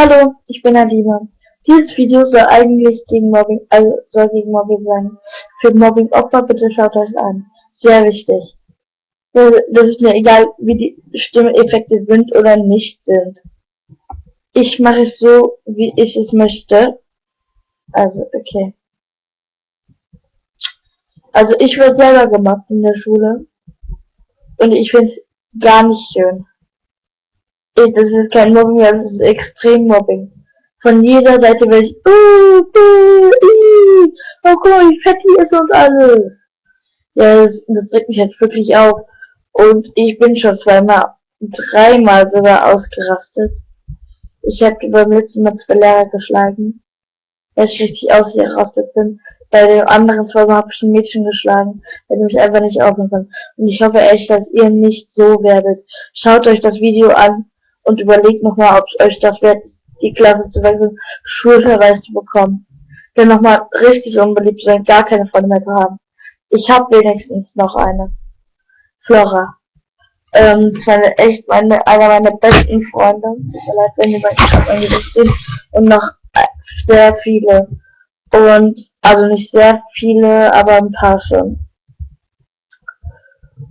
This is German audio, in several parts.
Hallo, ich bin Adima. Dieses Video soll eigentlich gegen Mobbing, also soll gegen Mobbing sein. Für Mobbing-Opfer bitte schaut euch an. Sehr wichtig. Das ist mir egal, wie die Stimmeffekte sind oder nicht sind. Ich mache es so, wie ich es möchte. Also, okay. Also ich werde selber gemobbt in der Schule. Und ich finde es gar nicht schön das ist kein Mobbing das ist extrem Mobbing. Von jeder Seite werde ich, uh, uh, uh, oh mal, wie fett hier ist uns alles. Ja, das, das regt mich halt wirklich auf. Und ich bin schon zweimal, dreimal sogar ausgerastet. Ich habe beim letzten Mal zwei Lehrer geschlagen. Ich richtig ausgerastet bin. Bei dem anderen zweimal habe ich ein Mädchen geschlagen, weil ich mich einfach nicht aufnehmen kann. Und ich hoffe echt, dass ihr nicht so werdet. Schaut euch das Video an und überlegt nochmal, ob es euch das wert ist, die Klasse zu wechseln, Schulverweis zu bekommen. Denn nochmal richtig unbeliebt sein, gar keine Freunde mehr zu haben. Ich habe wenigstens noch eine. Flora. Ähm, das war echt meine, einer meiner besten Freunde. Tut mir leid, wenn die beiden angelegt sind. Und noch sehr viele. Und, also nicht sehr viele, aber ein paar schon.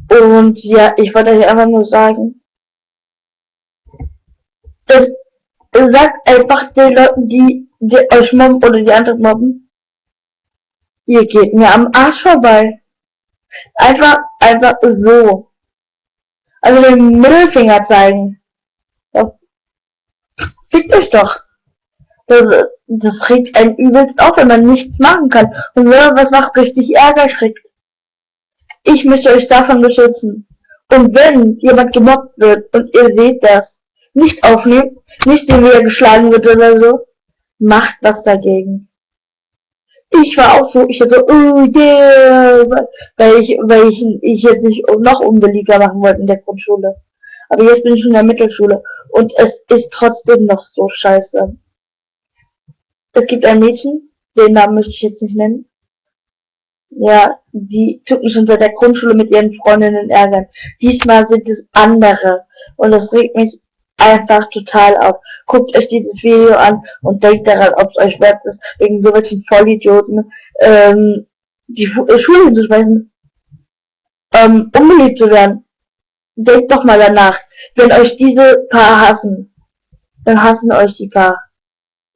Und ja, ich wollte euch einfach nur sagen, das sagt einfach den Leuten, die, die euch mobben oder die anderen mobben, ihr geht mir am Arsch vorbei. Einfach, einfach so. Also den Mittelfinger zeigen. Fickt euch doch. Das, das regt einen übelst auf, wenn man nichts machen kann. Und wenn man was macht, richtig Ärger kriegt. Ich möchte euch davon beschützen. Und wenn jemand gemobbt wird und ihr seht das, nicht aufnehmen, nicht wie er geschlagen wird oder so. Macht was dagegen. Ich war auch so, ich hatte so, oh yeah, weil ich, weil ich, ich jetzt nicht noch unbeliebter machen wollte in der Grundschule. Aber jetzt bin ich in der Mittelschule und es ist trotzdem noch so scheiße. Es gibt ein Mädchen, den Namen möchte ich jetzt nicht nennen. Ja, die mich schon seit der Grundschule mit ihren Freundinnen ärgern. Diesmal sind es andere. Und das regt mich einfach total auf. Guckt euch dieses Video an und denkt daran, ob es euch wert ist, wegen so welchen Vollidioten ähm, die äh, Schule hinzuschmeißen, ähm, unbeliebt zu werden. Denkt doch mal danach. Wenn euch diese Paar hassen, dann hassen euch die Paar.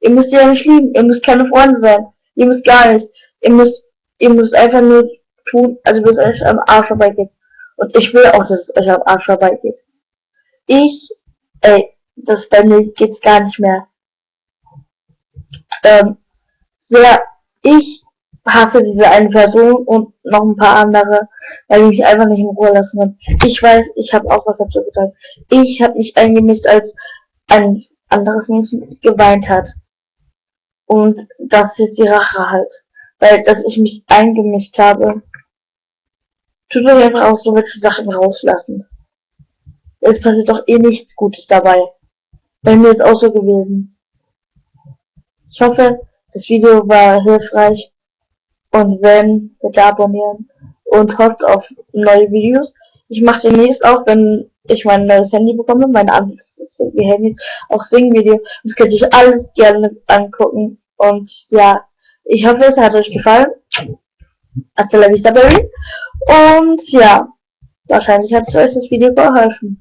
Ihr müsst ja nicht lieben, ihr müsst keine Freunde sein, ihr müsst gar nicht. Ihr müsst, ihr müsst einfach nur tun, also bis euch am Arsch vorbeigeht. Und ich will auch, dass es euch am Arsch vorbeigeht. Ich Ey, das bei mir geht's gar nicht mehr. Ähm, sehr, ich hasse diese eine Person und noch ein paar andere, weil die mich einfach nicht in Ruhe lassen haben. Ich weiß, ich habe auch was dazu getan. Ich habe mich eingemischt, als ein anderes Mädchen geweint hat. Und das ist die Rache halt. Weil, dass ich mich eingemischt habe. Tut euch einfach auch so welche Sachen rauslassen. Es passiert doch eh nichts Gutes dabei. Bei mir ist auch so gewesen. Ich hoffe, das Video war hilfreich. Und wenn, bitte abonnieren. Und hofft auf neue Videos. Ich mache demnächst auch, wenn ich mein neues Handy bekomme, mein anderes Handy, auch Sing-Video. Das könnt ihr euch alles gerne angucken. Und ja, ich hoffe, es hat euch gefallen. Hasta la vista, baby. Und ja, wahrscheinlich hat es euch das Video geholfen.